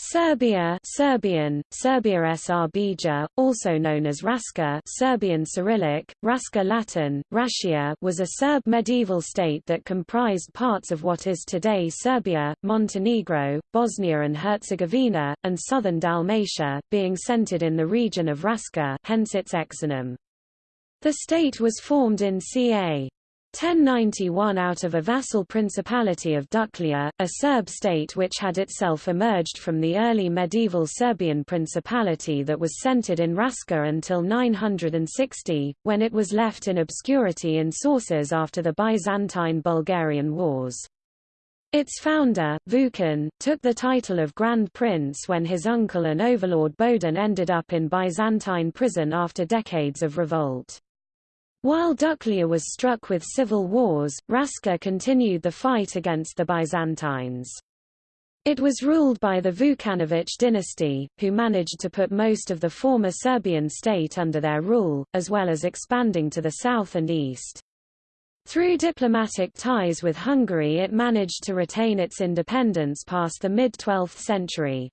Serbia Serbian, Serbia Srbija, also known as Raska Serbian Cyrillic, Raska Latin, Rašia was a Serb medieval state that comprised parts of what is today Serbia, Montenegro, Bosnia and Herzegovina, and southern Dalmatia, being centered in the region of Raska hence its exonym. The state was formed in ca. 1091 out of a vassal principality of Duklja, a Serb state which had itself emerged from the early medieval Serbian principality that was centered in Raska until 960, when it was left in obscurity in sources after the Byzantine-Bulgarian Wars. Its founder, Vukan, took the title of Grand Prince when his uncle and overlord Bodin ended up in Byzantine prison after decades of revolt. While Duklja was struck with civil wars, Raska continued the fight against the Byzantines. It was ruled by the Vukanović dynasty, who managed to put most of the former Serbian state under their rule, as well as expanding to the south and east. Through diplomatic ties with Hungary it managed to retain its independence past the mid-12th century.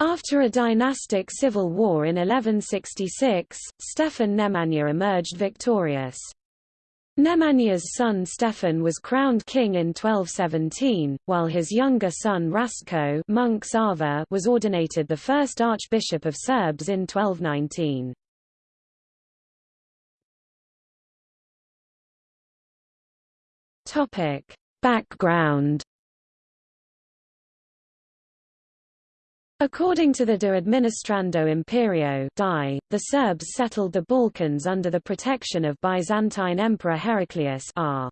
After a dynastic civil war in 1166, Stefan Nemanja emerged victorious. Nemanja's son Stefan was crowned king in 1217, while his younger son Rastko was ordinated the first archbishop of Serbs in 1219. Background According to the De Administrando Imperio DI, the Serbs settled the Balkans under the protection of Byzantine Emperor Heraclius r.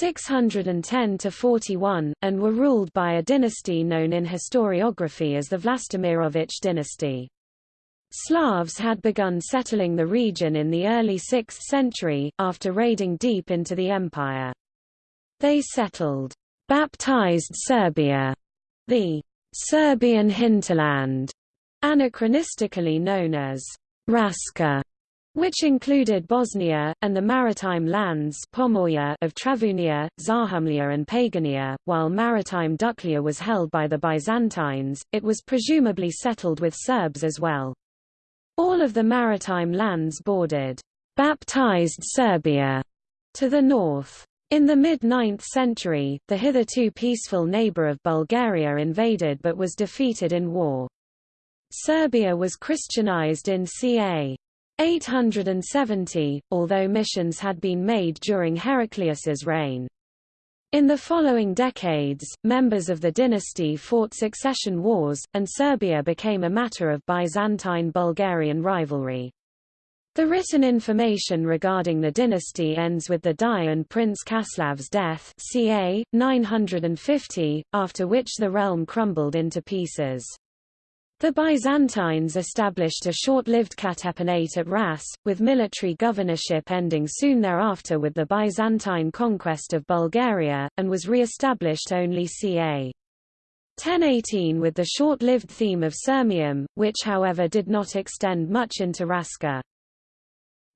610–41, and were ruled by a dynasty known in historiography as the Vlastimirovich dynasty. Slavs had begun settling the region in the early 6th century, after raiding deep into the empire. They settled baptized Serbia, the Serbian hinterland, anachronistically known as Raska, which included Bosnia, and the maritime lands Pomorje of Travunia, Zahumlja and Pagania. While maritime Duklja was held by the Byzantines, it was presumably settled with Serbs as well. All of the maritime lands bordered baptized Serbia to the north. In the mid-9th century, the hitherto peaceful neighbor of Bulgaria invaded but was defeated in war. Serbia was Christianized in ca. 870, although missions had been made during Heraclius's reign. In the following decades, members of the dynasty fought succession wars, and Serbia became a matter of Byzantine-Bulgarian rivalry. The written information regarding the dynasty ends with the die and Prince Kaslav's death ca. 950, after which the realm crumbled into pieces. The Byzantines established a short-lived Katapanate at Ras, with military governorship ending soon thereafter with the Byzantine conquest of Bulgaria, and was re-established only ca. 1018 with the short-lived theme of Sirmium, which however did not extend much into Raska.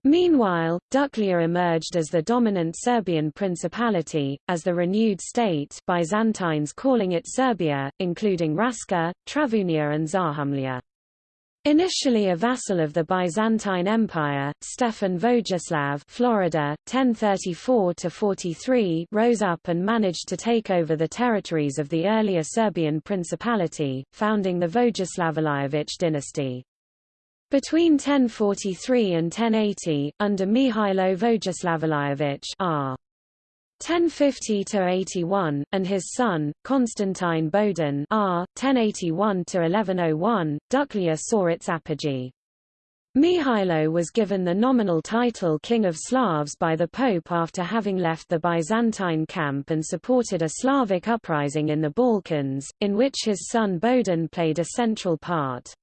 Meanwhile, Duklja emerged as the dominant Serbian principality, as the renewed state Byzantines calling it Serbia, including Raska, Travunia and Zahumlja. Initially a vassal of the Byzantine Empire, Stefan Vojislav Florida, 1034–43 rose up and managed to take over the territories of the earlier Serbian principality, founding the Vojislavljević dynasty. Between 1043 and 1080, under Mihailo Vojislavljević r. 1050–81, and his son, Constantine Bodin r. 1081–1101, Duklja saw its apogee. Mihailo was given the nominal title King of Slavs by the Pope after having left the Byzantine camp and supported a Slavic uprising in the Balkans, in which his son Bodin played a central part.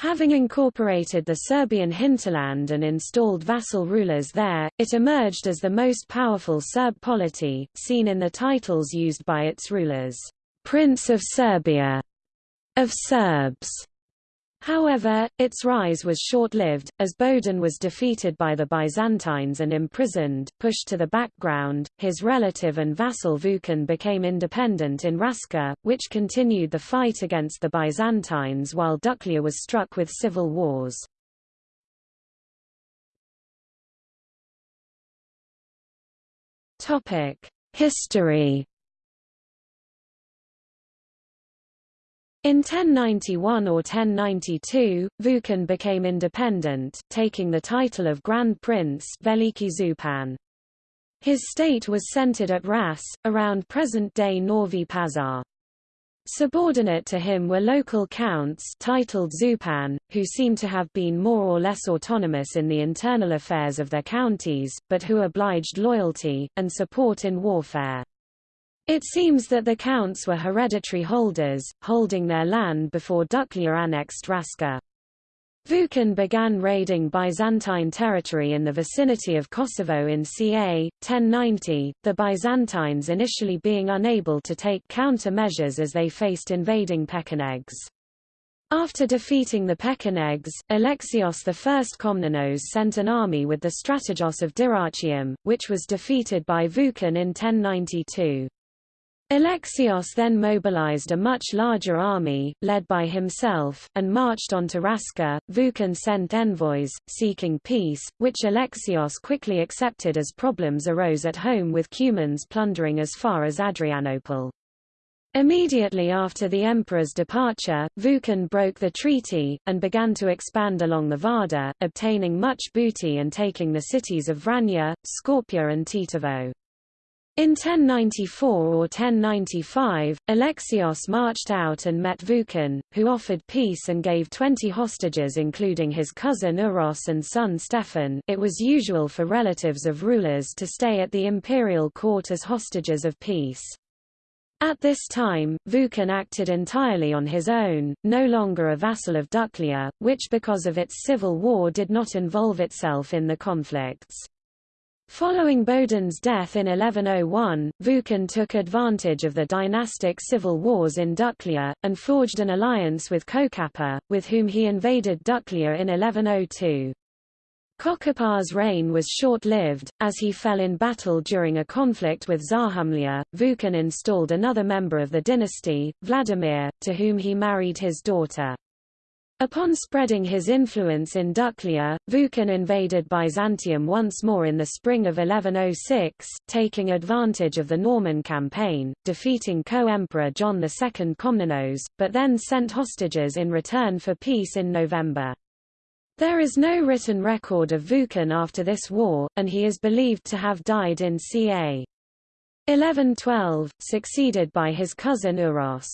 Having incorporated the Serbian hinterland and installed vassal rulers there, it emerged as the most powerful Serb polity, seen in the titles used by its rulers, Prince of Serbia, of Serbs, However, its rise was short-lived, as Bodin was defeated by the Byzantines and imprisoned, pushed to the background, his relative and vassal Vukan became independent in Raska, which continued the fight against the Byzantines while Duklia was struck with civil wars. History In 1091 or 1092, Vukan became independent, taking the title of Grand Prince Veliki Zupan. His state was centered at Ras, around present-day Novi Pazar. Subordinate to him were local counts titled Zupan, who seem to have been more or less autonomous in the internal affairs of their counties, but who obliged loyalty, and support in warfare. It seems that the counts were hereditary holders, holding their land before Duklia annexed Raska. Vukan began raiding Byzantine territory in the vicinity of Kosovo in ca. 1090, the Byzantines initially being unable to take counter-measures as they faced invading Pechenegs. After defeating the Pechenegs, Alexios I Komnenos sent an army with the Strategos of Dyrrhachium, which was defeated by Vukan in 1092. Alexios then mobilized a much larger army, led by himself, and marched on to Raska. Vukan sent envoys, seeking peace, which Alexios quickly accepted as problems arose at home with Cumans plundering as far as Adrianople. Immediately after the emperor's departure, Vukan broke the treaty, and began to expand along the Vardar, obtaining much booty and taking the cities of Vranja, Skopje and Tetovo. In 1094 or 1095, Alexios marched out and met Vukan, who offered peace and gave 20 hostages including his cousin Uros and son Stefan it was usual for relatives of rulers to stay at the imperial court as hostages of peace. At this time, Vukan acted entirely on his own, no longer a vassal of Duklia, which because of its civil war did not involve itself in the conflicts. Following Bodin's death in 1101, Vukan took advantage of the dynastic civil wars in Duklia, and forged an alliance with Kokapa, with whom he invaded Duklia in 1102. Kokapa's reign was short-lived, as he fell in battle during a conflict with Zahumlia. Vukan installed another member of the dynasty, Vladimir, to whom he married his daughter. Upon spreading his influence in Duklia, Vukan invaded Byzantium once more in the spring of 1106, taking advantage of the Norman campaign, defeating co-emperor John II Komnenos, but then sent hostages in return for peace in November. There is no written record of Vukan after this war, and he is believed to have died in ca. 1112, succeeded by his cousin Uros.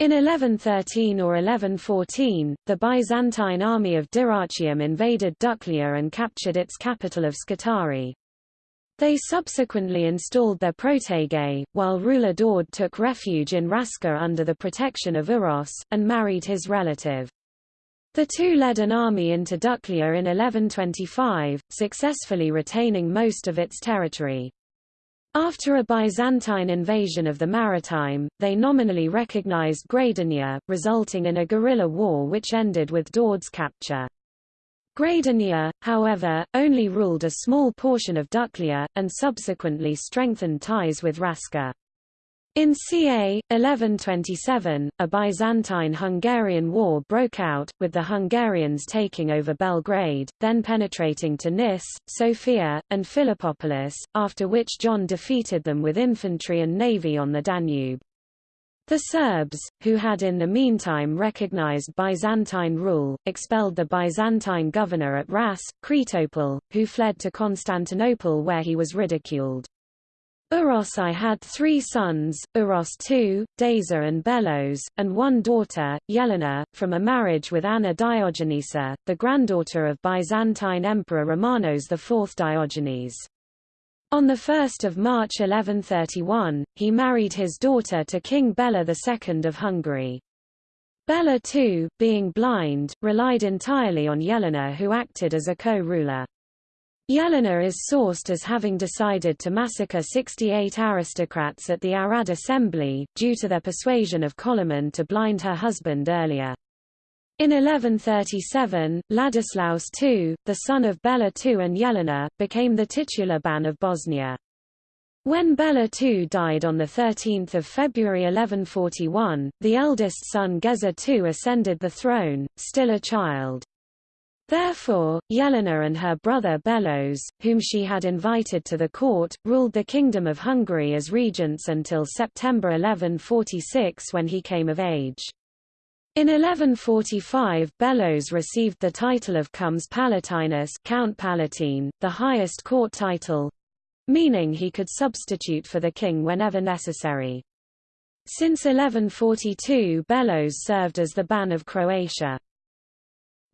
In 1113 or 1114, the Byzantine army of Dyrrhachium invaded Duklia and captured its capital of Scutari. They subsequently installed their protege, while ruler Dord took refuge in Raska under the protection of Uros, and married his relative. The two led an army into Duklia in 1125, successfully retaining most of its territory. After a Byzantine invasion of the maritime, they nominally recognized Gradania, resulting in a guerrilla war which ended with Dord's capture. Gradania, however, only ruled a small portion of Duklia, and subsequently strengthened ties with Raska. In ca. 1127, a Byzantine-Hungarian war broke out, with the Hungarians taking over Belgrade, then penetrating to Nis, Sofia, and Philippopolis, after which John defeated them with infantry and navy on the Danube. The Serbs, who had in the meantime recognized Byzantine rule, expelled the Byzantine governor at Ras, Kretopol, who fled to Constantinople where he was ridiculed. Uros I had three sons, Uros II, Deza and Belos, and one daughter, Yelena, from a marriage with Anna Diogenesa, the granddaughter of Byzantine Emperor Romanos IV Diogenes. On 1 March 1131, he married his daughter to King Bela II of Hungary. Bela II, being blind, relied entirely on Yelena who acted as a co-ruler. Yelena is sourced as having decided to massacre 68 aristocrats at the Arad assembly, due to their persuasion of Koloman to blind her husband earlier. In 1137, Ladislaus II, the son of Bela II and Jelena, became the titular Ban of Bosnia. When Bela II died on 13 February 1141, the eldest son Geza II ascended the throne, still a child. Therefore, Jelena and her brother Belos, whom she had invited to the court, ruled the Kingdom of Hungary as regents until September 1146 when he came of age. In 1145 Belos received the title of Comes Palatinus Count Palatine, the highest court title, meaning he could substitute for the king whenever necessary. Since 1142 Belos served as the Ban of Croatia.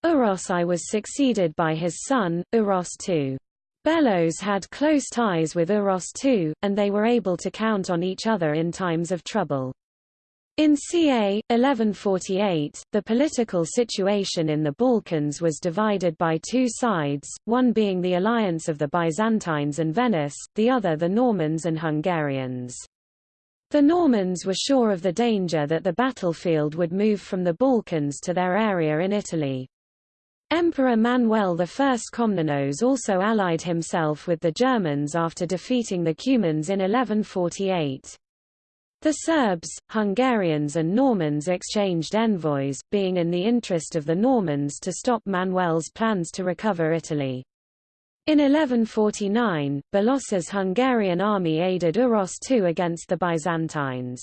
Uros I was succeeded by his son, Uros II. Belos had close ties with Uros II, and they were able to count on each other in times of trouble. In ca. 1148, the political situation in the Balkans was divided by two sides, one being the alliance of the Byzantines and Venice, the other the Normans and Hungarians. The Normans were sure of the danger that the battlefield would move from the Balkans to their area in Italy. Emperor Manuel I Komnenos also allied himself with the Germans after defeating the Cumans in 1148. The Serbs, Hungarians and Normans exchanged envoys, being in the interest of the Normans to stop Manuel's plans to recover Italy. In 1149, Belos's Hungarian army aided Uros II against the Byzantines.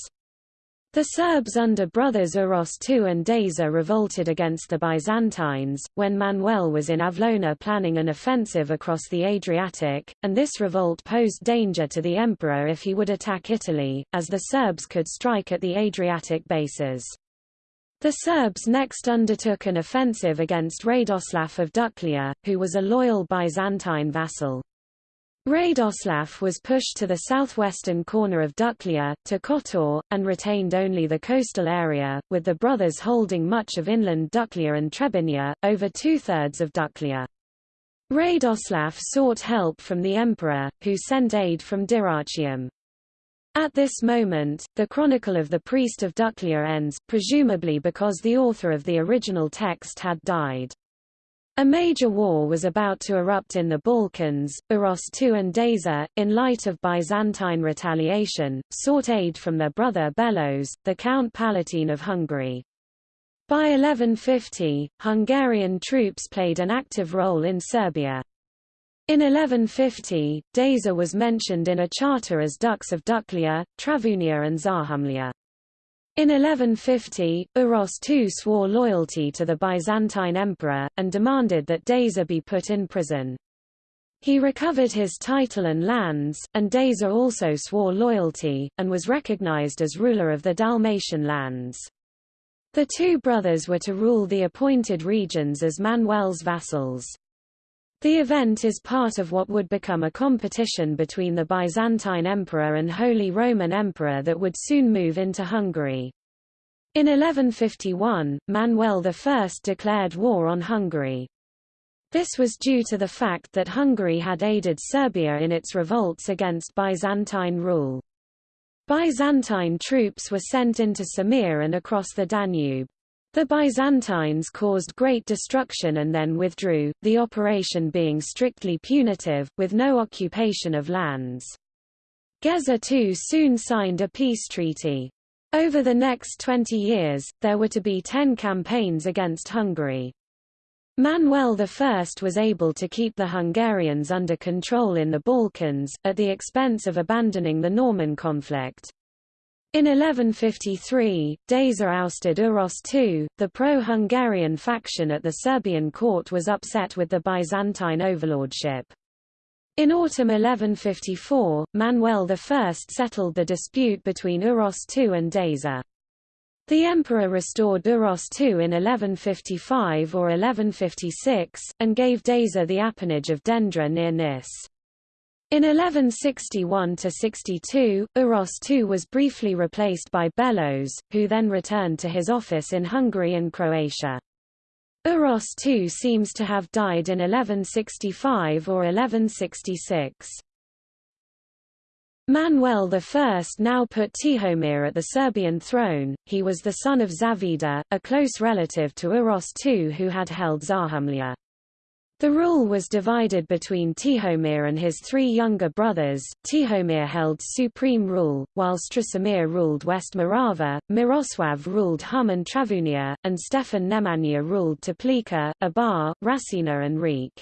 The Serbs under brothers Uros II and Deza revolted against the Byzantines, when Manuel was in Avlona planning an offensive across the Adriatic, and this revolt posed danger to the emperor if he would attack Italy, as the Serbs could strike at the Adriatic bases. The Serbs next undertook an offensive against Radoslav of Duklia, who was a loyal Byzantine vassal. Radoslav was pushed to the southwestern corner of Duklia, to Kotor, and retained only the coastal area, with the brothers holding much of inland Duklia and Trebinia, over two-thirds of Duklia. Radoslav sought help from the emperor, who sent aid from Dyrrhachium. At this moment, the Chronicle of the Priest of Duklia ends, presumably because the author of the original text had died. A major war was about to erupt in the Balkans. Uros II and Deza, in light of Byzantine retaliation, sought aid from their brother Belos, the Count Palatine of Hungary. By 1150, Hungarian troops played an active role in Serbia. In 1150, Deza was mentioned in a charter as Dux of Duklia, Travunia and Zahumlia. In 1150, Uros II swore loyalty to the Byzantine emperor, and demanded that Deza be put in prison. He recovered his title and lands, and Deza also swore loyalty, and was recognized as ruler of the Dalmatian lands. The two brothers were to rule the appointed regions as Manuel's vassals. The event is part of what would become a competition between the Byzantine Emperor and Holy Roman Emperor that would soon move into Hungary. In 1151, Manuel I declared war on Hungary. This was due to the fact that Hungary had aided Serbia in its revolts against Byzantine rule. Byzantine troops were sent into Samir and across the Danube. The Byzantines caused great destruction and then withdrew, the operation being strictly punitive, with no occupation of lands. Geza II soon signed a peace treaty. Over the next 20 years, there were to be ten campaigns against Hungary. Manuel I was able to keep the Hungarians under control in the Balkans, at the expense of abandoning the Norman conflict. In 1153, Deza ousted Uros II, the pro-Hungarian faction at the Serbian court was upset with the Byzantine overlordship. In autumn 1154, Manuel I settled the dispute between Uros II and Deza. The emperor restored Uros II in 1155 or 1156, and gave Deza the appanage of Dendra near Nis. In 1161–62, Uros II was briefly replaced by Belos, who then returned to his office in Hungary and Croatia. Uros II seems to have died in 1165 or 1166. Manuel I now put Tihomir at the Serbian throne, he was the son of Zavida, a close relative to Uros II who had held Zahumlja. The rule was divided between Tihomir and his three younger brothers. Tihomir held supreme rule, while Strasimir ruled West Morava, Miroslav ruled Hum and Travunia, and Stefan Nemanja ruled Teplica, Abar, Rasina and Riek.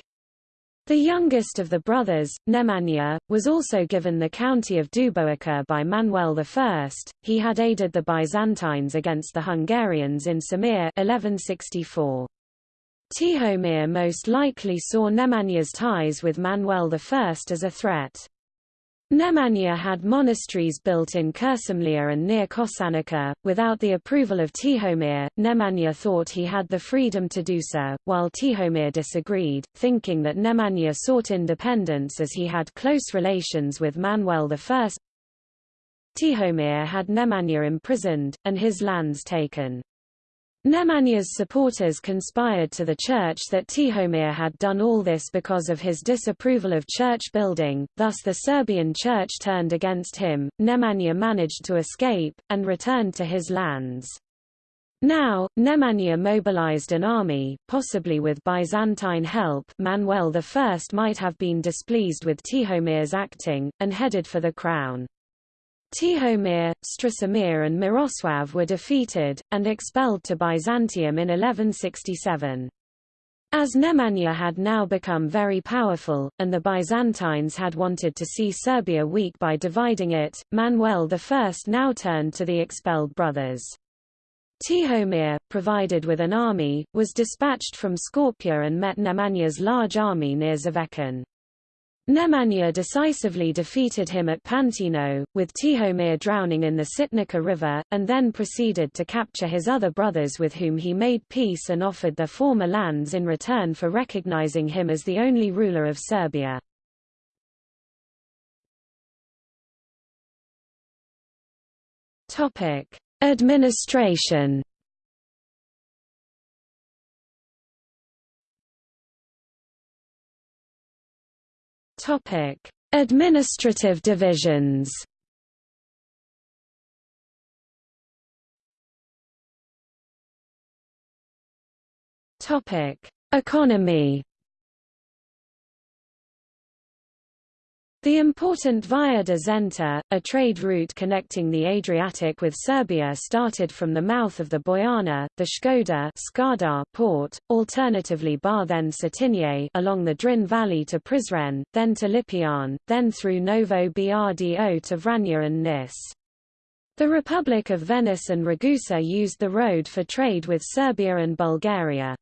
The youngest of the brothers, Nemanja, was also given the county of Duboica by Manuel I. He had aided the Byzantines against the Hungarians in Samir 1164. Tihomir most likely saw Nemanja's ties with Manuel I as a threat. Nemanja had monasteries built in Kuršumlija and near Kosanica. Without the approval of Tihomir, Nemanja thought he had the freedom to do so, while Tihomir disagreed, thinking that Nemanja sought independence as he had close relations with Manuel I. Tihomir had Nemanja imprisoned, and his lands taken. Nemanja's supporters conspired to the church that Tihomir had done all this because of his disapproval of church building, thus the Serbian church turned against him. Nemanja managed to escape, and returned to his lands. Now, Nemanja mobilized an army, possibly with Byzantine help Manuel I might have been displeased with Tihomir's acting, and headed for the crown. Tihomir, Strasimir and Miroslav were defeated, and expelled to Byzantium in 1167. As Nemanja had now become very powerful, and the Byzantines had wanted to see Serbia weak by dividing it, Manuel I now turned to the expelled brothers. Tihomir, provided with an army, was dispatched from Skopje and met Nemanja's large army near Zvečan. Nemanja decisively defeated him at Pantino, with Tihomir drowning in the Sitnica River, and then proceeded to capture his other brothers with whom he made peace and offered their former lands in return for recognizing him as the only ruler of Serbia. Administration Topic: Administrative divisions. Topic: Economy. The important Via de Zenta, a trade route connecting the Adriatic with Serbia started from the mouth of the Bojana, the Škoda Skadar port, alternatively Bar then Cetinje along the Drin Valley to Prizren, then to Lipljan, then through Novo Brdo to Vranje and Nis. The Republic of Venice and Ragusa used the road for trade with Serbia and Bulgaria.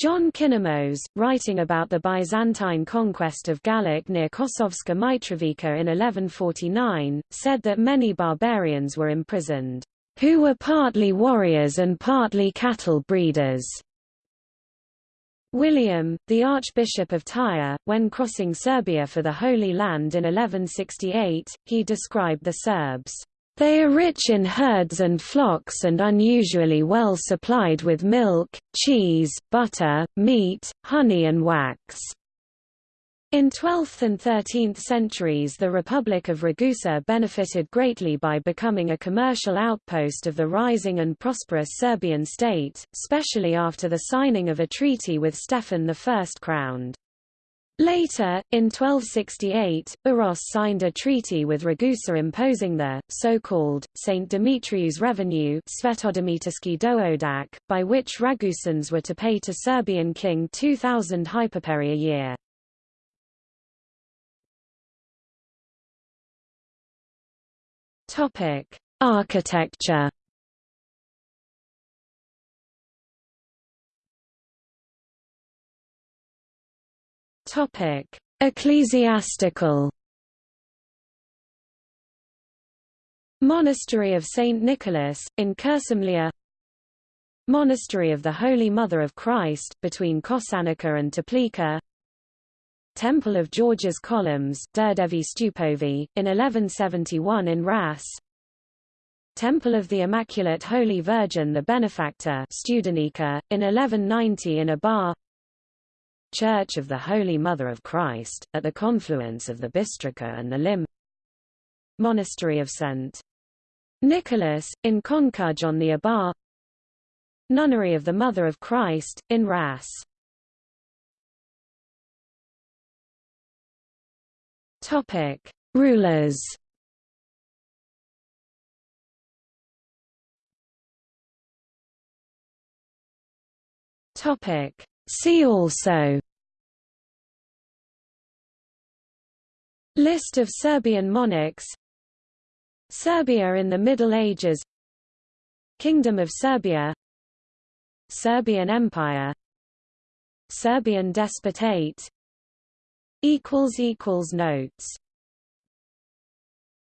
John Kinnamos, writing about the Byzantine conquest of Gallic near Kosovska Mitrovica in 1149, said that many barbarians were imprisoned, who were partly warriors and partly cattle breeders. William, the Archbishop of Tyre, when crossing Serbia for the Holy Land in 1168, he described the Serbs they are rich in herds and flocks and unusually well supplied with milk, cheese, butter, meat, honey and wax. In 12th and 13th centuries the Republic of Ragusa benefited greatly by becoming a commercial outpost of the rising and prosperous Serbian state, especially after the signing of a treaty with Stefan I crowned. Later, in 1268, Uros signed a treaty with Ragusa imposing the, so-called, St. Demetrius revenue Dohodak, by which Ragusans were to pay to Serbian king 2,000 hyperperi a year. Architecture Ecclesiastical. Monastery of St. Nicholas, in Kuršumlija Monastery of the Holy Mother of Christ, between Kosanica and Teplica Temple of George's Columns Đurđevi Stupovi, in 1171 in Ras. Temple of the Immaculate Holy Virgin the Benefactor Studenica, in 1190 in Abar Church of the Holy Mother of Christ, at the confluence of the Bistrica and the Lim Monastery of St. Nicholas, in Concuge on the Abar Nunnery of the Mother of Christ, in Ras. Topic: Rulers. Topic: See also. List of Serbian monarchs Serbia in the Middle Ages Kingdom of Serbia Serbian Empire Serbian Despotate Notes